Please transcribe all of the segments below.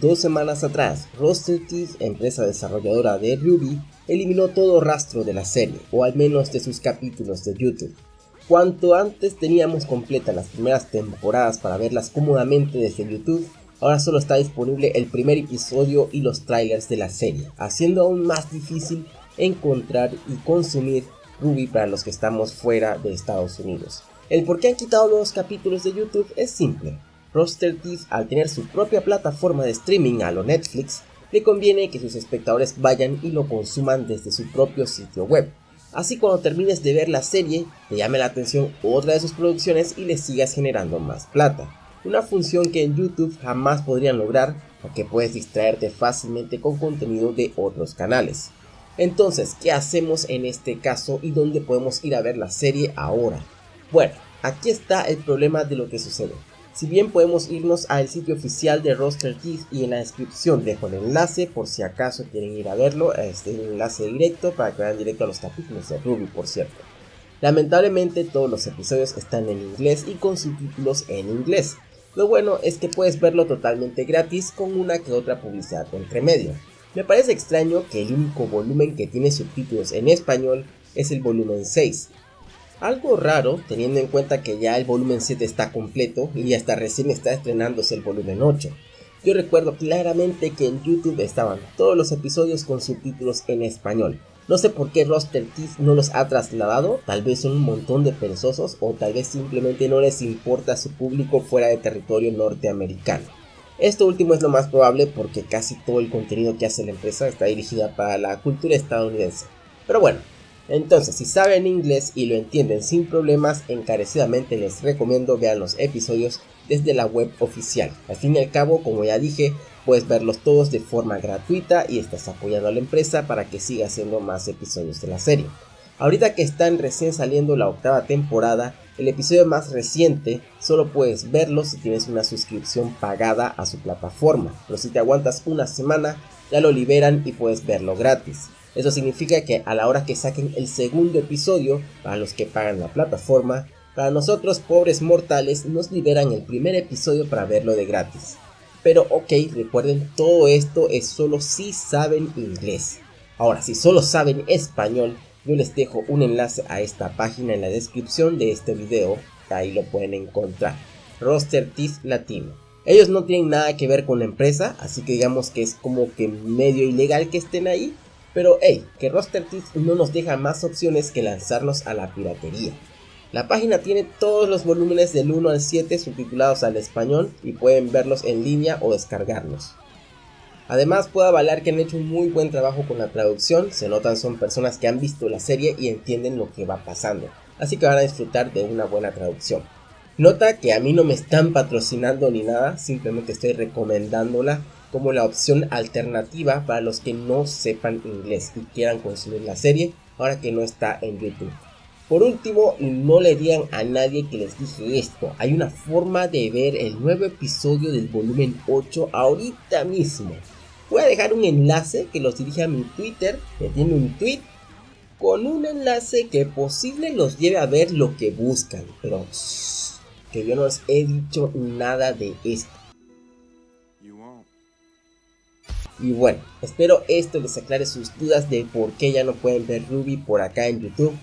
Dos semanas atrás, Rooster Teeth, empresa desarrolladora de Ruby, eliminó todo rastro de la serie, o al menos de sus capítulos de YouTube. Cuanto antes teníamos completas las primeras temporadas para verlas cómodamente desde YouTube, ahora solo está disponible el primer episodio y los trailers de la serie, haciendo aún más difícil encontrar y consumir Ruby para los que estamos fuera de Estados Unidos. El por qué han quitado los capítulos de YouTube es simple. Roster Teeth al tener su propia plataforma de streaming a lo Netflix, le conviene que sus espectadores vayan y lo consuman desde su propio sitio web. Así cuando termines de ver la serie, te llame la atención otra de sus producciones y le sigas generando más plata. Una función que en YouTube jamás podrían lograr porque puedes distraerte fácilmente con contenido de otros canales. Entonces, ¿qué hacemos en este caso y dónde podemos ir a ver la serie ahora? Bueno, aquí está el problema de lo que sucede. Si bien podemos irnos al sitio oficial de Roster Teeth y en la descripción dejo el enlace por si acaso quieren ir a verlo, este es el enlace directo para que vayan directo a los capítulos de Ruby por cierto. Lamentablemente todos los episodios están en inglés y con subtítulos en inglés. Lo bueno es que puedes verlo totalmente gratis con una que otra publicidad entre medio. Me parece extraño que el único volumen que tiene subtítulos en español es el volumen 6, algo raro teniendo en cuenta que ya el volumen 7 está completo y hasta recién está estrenándose el volumen 8. Yo recuerdo claramente que en YouTube estaban todos los episodios con subtítulos en español. No sé por qué Roster Teeth no los ha trasladado, tal vez son un montón de perezosos o tal vez simplemente no les importa a su público fuera de territorio norteamericano. Esto último es lo más probable porque casi todo el contenido que hace la empresa está dirigida para la cultura estadounidense. Pero bueno, entonces, si saben inglés y lo entienden sin problemas, encarecidamente les recomiendo vean los episodios desde la web oficial. Al fin y al cabo, como ya dije, puedes verlos todos de forma gratuita y estás apoyando a la empresa para que siga haciendo más episodios de la serie. Ahorita que están recién saliendo la octava temporada, el episodio más reciente solo puedes verlo si tienes una suscripción pagada a su plataforma, pero si te aguantas una semana ya lo liberan y puedes verlo gratis. Eso significa que a la hora que saquen el segundo episodio, para los que pagan la plataforma, para nosotros pobres mortales nos liberan el primer episodio para verlo de gratis. Pero ok, recuerden, todo esto es solo si saben inglés. Ahora, si solo saben español, yo les dejo un enlace a esta página en la descripción de este video, ahí lo pueden encontrar. Roster Teeth Latino. Ellos no tienen nada que ver con la empresa, así que digamos que es como que medio ilegal que estén ahí, pero hey, que Roster Teeth no nos deja más opciones que lanzarnos a la piratería. La página tiene todos los volúmenes del 1 al 7 subtitulados al español y pueden verlos en línea o descargarlos. Además puedo avalar que han hecho un muy buen trabajo con la traducción, se notan son personas que han visto la serie y entienden lo que va pasando, así que van a disfrutar de una buena traducción. Nota que a mí no me están patrocinando ni nada, simplemente estoy recomendándola como la opción alternativa para los que no sepan inglés y quieran consumir la serie ahora que no está en YouTube. Por último, no le digan a nadie que les dije esto, hay una forma de ver el nuevo episodio del volumen 8 ahorita mismo. Voy a dejar un enlace que los dirige a mi Twitter, que tiene un tweet con un enlace que posible los lleve a ver lo que buscan, pero que yo no les he dicho nada de esto. Y bueno, espero esto les aclare sus dudas de por qué ya no pueden ver Ruby por acá en YouTube.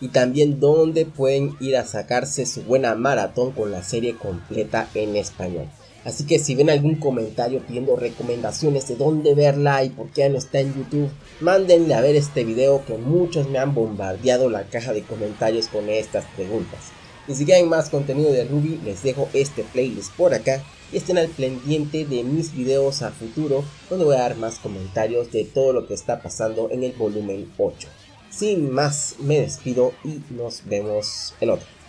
Y también dónde pueden ir a sacarse su buena maratón con la serie completa en español. Así que si ven algún comentario pidiendo recomendaciones de dónde verla y por qué ya no está en YouTube, mándenle a ver este video que muchos me han bombardeado la caja de comentarios con estas preguntas. Y si quieren más contenido de Ruby, les dejo este playlist por acá y estén al pendiente de mis videos a futuro donde voy a dar más comentarios de todo lo que está pasando en el volumen 8. Sin más, me despido y nos vemos en otro.